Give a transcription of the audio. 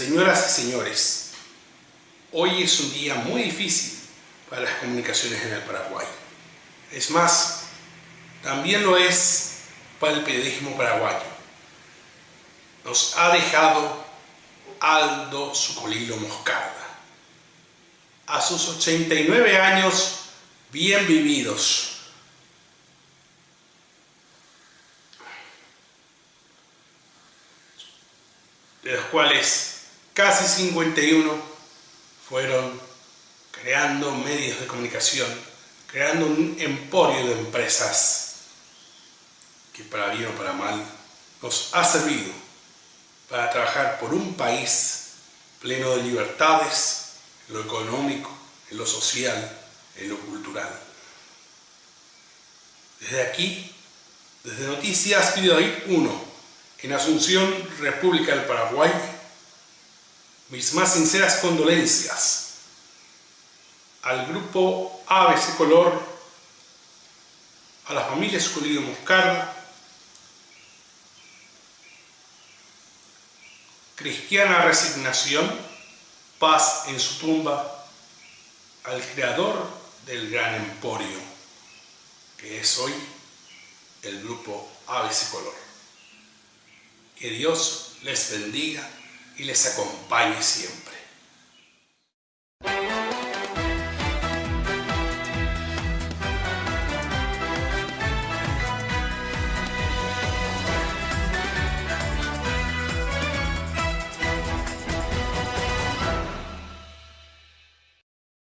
Señoras y señores, hoy es un día muy difícil para las comunicaciones en el Paraguay. Es más, también lo es para el periodismo paraguayo. Nos ha dejado Aldo Sucolilo Moscarda. A sus 89 años bien vividos, de los cuales casi 51 fueron creando medios de comunicación, creando un emporio de empresas que para bien o para mal nos ha servido para trabajar por un país pleno de libertades, en lo económico, en lo social, en lo cultural. Desde aquí, desde Noticias Videoit 1, en Asunción, República del Paraguay, mis más sinceras condolencias al grupo ABC Color, a la familia Escolido Moscarda, Cristiana Resignación, paz en su tumba, al creador del gran emporio, que es hoy el grupo ABC Color. Que Dios les bendiga y les acompañe siempre.